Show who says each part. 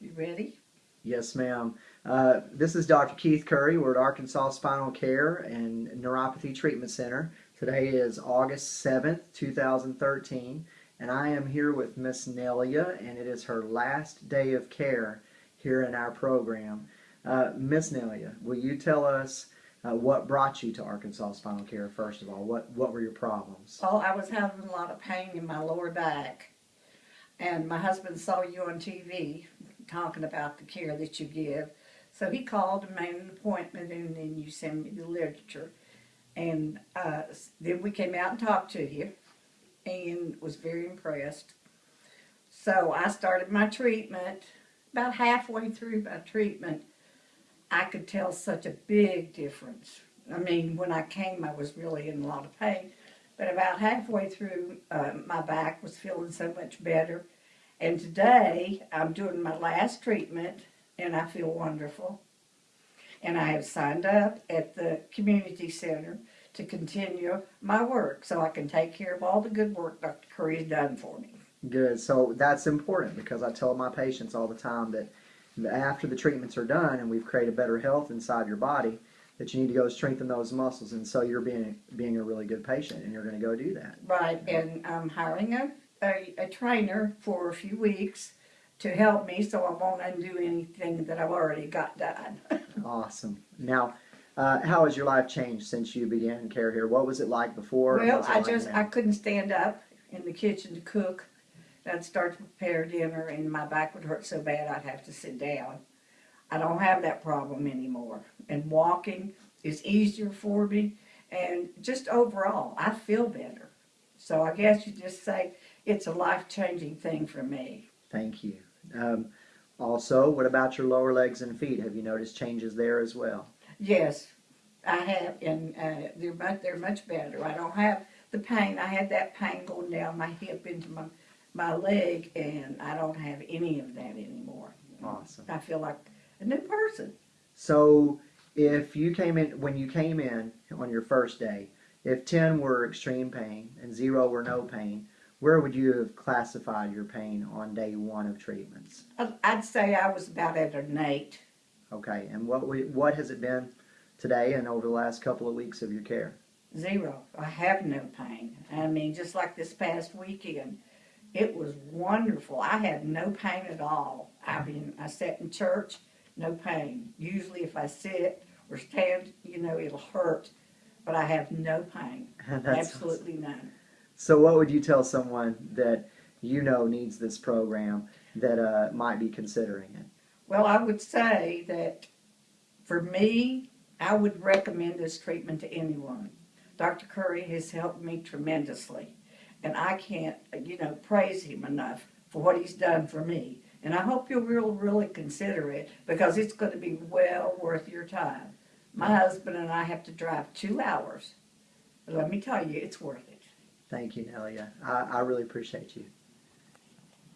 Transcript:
Speaker 1: You ready?
Speaker 2: Yes, ma'am. Uh, this is Dr. Keith Curry. We're at Arkansas Spinal Care and Neuropathy Treatment Center. Today is August 7th, 2013, and I am here with Miss Nelia, and it is her last day of care here in our program. Uh, Miss Nelia, will you tell us uh, what brought you to Arkansas Spinal Care, first of all? What, what were your problems?
Speaker 1: Well, I was having a lot of pain in my lower back. And my husband saw you on TV talking about the care that you give. So he called and made an appointment, and then you sent me the literature. And uh, then we came out and talked to you and was very impressed. So I started my treatment. About halfway through my treatment, I could tell such a big difference. I mean, when I came, I was really in a lot of pain. But about halfway through, uh, my back was feeling so much better. And today, I'm doing my last treatment, and I feel wonderful. And I have signed up at the community center to continue my work so I can take care of all the good work Dr. Curry has done for me.
Speaker 2: Good. So that's important because I tell my patients all the time that after the treatments are done and we've created better health inside your body, that you need to go strengthen those muscles. And so you're being being a really good patient, and you're going to go do that.
Speaker 1: Right, and I'm hiring a, a, a trainer for a few weeks to help me so I won't undo anything that I've already got done.
Speaker 2: Awesome. Now, uh, how has your life changed since you began care here? What was it like before?
Speaker 1: Well, I
Speaker 2: like
Speaker 1: just,
Speaker 2: now?
Speaker 1: I couldn't stand up in the kitchen to cook. I'd start to prepare dinner and my back would hurt so bad I'd have to sit down. I don't have that problem anymore. And walking is easier for me. And just overall, I feel better. So I guess you just say it's a life-changing thing for me.
Speaker 2: Thank you. Um, also, what about your lower legs and feet? Have you noticed changes there as well?
Speaker 1: Yes, I have, and uh, they're much, they're much better. I don't have the pain. I had that pain going down my hip into my my leg, and I don't have any of that anymore.
Speaker 2: Awesome.
Speaker 1: I feel like a new person.
Speaker 2: So, if you came in when you came in on your first day, if ten were extreme pain and zero were no pain, where would you have classified your pain on day one of treatments?
Speaker 1: I'd say I was about at an eight.
Speaker 2: Okay, and what we, what has it been today and over the last couple of weeks of your care?
Speaker 1: Zero. I have no pain. I mean, just like this past weekend, it was wonderful. I had no pain at all. I mean, I sat in church, no pain. Usually, if I sit or stand, you know, it'll hurt, but I have no pain. Absolutely none.
Speaker 2: So, what would you tell someone that you know needs this program that uh, might be considering it?
Speaker 1: Well, I would say that for me, I would recommend this treatment to anyone. Dr. Curry has helped me tremendously, and I can't, you know, praise him enough for what he's done for me. And I hope you'll really, really consider it because it's going to be well worth your time. My husband and I have to drive two hours. But let me tell you, it's worth it.
Speaker 2: Thank you, Nelia. I, I really appreciate you.